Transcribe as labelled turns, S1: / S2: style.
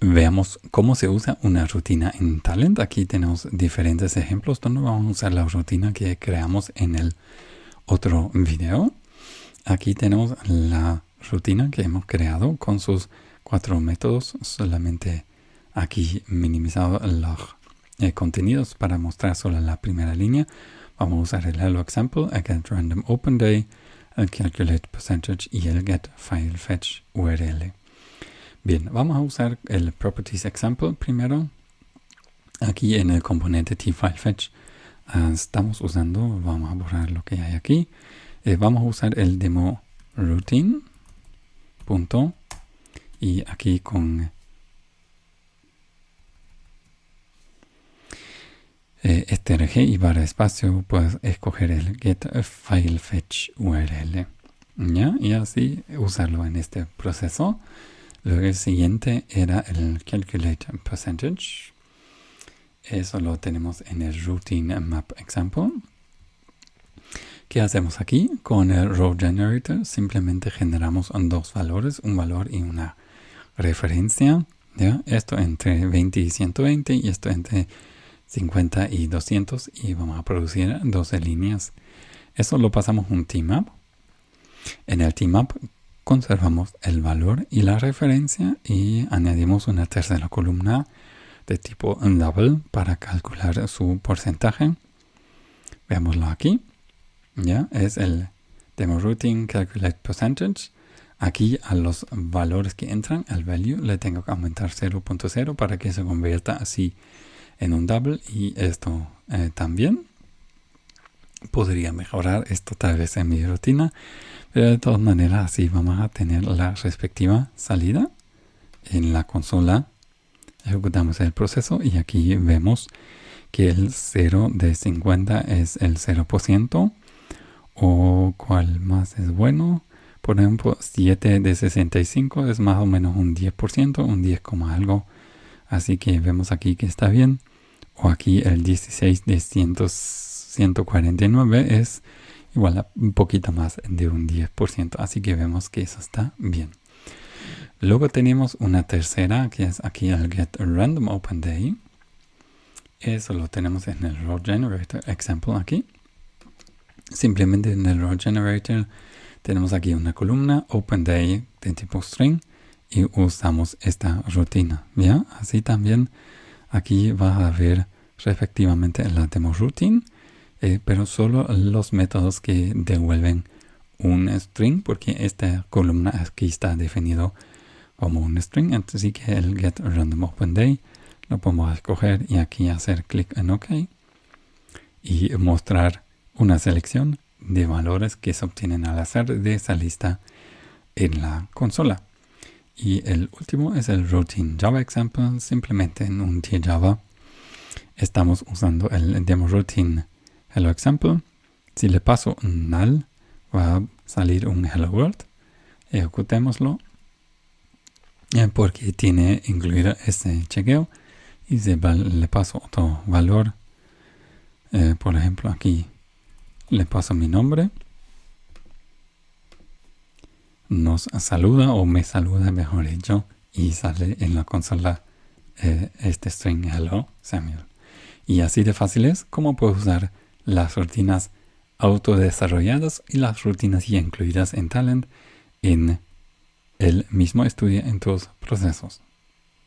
S1: Veamos cómo se usa una rutina en Talent. Aquí tenemos diferentes ejemplos donde vamos a usar la rutina que creamos en el otro video. Aquí tenemos la rutina que hemos creado con sus cuatro métodos. Solamente aquí minimizado los eh, contenidos para mostrar solo la primera línea. Vamos a usar el hello example, el get random open day, el calculate percentage y el get file fetch URL. Bien, vamos a usar el properties example primero. Aquí en el componente tFileFetch uh, estamos usando, vamos a borrar lo que hay aquí. Eh, vamos a usar el demo routine. Punto, y aquí con eh, strg y barra espacio puedes escoger el get file fetch url ¿ya? y así usarlo en este proceso Luego el siguiente era el calculate percentage. Eso lo tenemos en el routine map example. ¿Qué hacemos aquí? Con el row generator simplemente generamos dos valores, un valor y una referencia. Esto entre 20 y 120 y esto entre 50 y 200 y vamos a producir 12 líneas. Eso lo pasamos un tmap. En el tmap conservamos el valor y la referencia y añadimos una tercera columna de tipo double para calcular su porcentaje. Veámoslo aquí. Ya es el demo routine calculate percentage. Aquí a los valores que entran, al value, le tengo que aumentar 0.0 para que se convierta así en un double y esto eh, también. Podría mejorar esto tal vez en mi rutina pero de todas maneras, así vamos a tener la respectiva salida en la consola. Ejecutamos el proceso y aquí vemos que el 0 de 50 es el 0%. O cuál más es bueno. Por ejemplo, 7 de 65 es más o menos un 10%, un 10, algo. Así que vemos aquí que está bien. O aquí el 16 de 149 es igual a un poquito más de un 10%. Así que vemos que eso está bien. Luego tenemos una tercera que es aquí el get random open day. Eso lo tenemos en el row generator example aquí. Simplemente en el row generator tenemos aquí una columna open day de tipo string y usamos esta rutina. ¿ya? Así también aquí va a ver respectivamente la demo routine eh, pero solo los métodos que devuelven un string, porque esta columna aquí está definido como un string, así que el get random open day lo podemos escoger y aquí hacer clic en OK y mostrar una selección de valores que se obtienen al azar de esa lista en la consola. Y el último es el routine Java example, simplemente en un Java estamos usando el demo routine hello example. Si le paso un null, va a salir un hello world. Ejecutémoslo. Eh, porque tiene incluido este chequeo. Y si le paso otro valor, eh, por ejemplo aquí le paso mi nombre. Nos saluda o me saluda, mejor dicho, y sale en la consola eh, este string hello Samuel. Y así de fácil es como puedo usar las rutinas autodesarrolladas y las rutinas ya incluidas en Talent en el mismo estudio en tus procesos.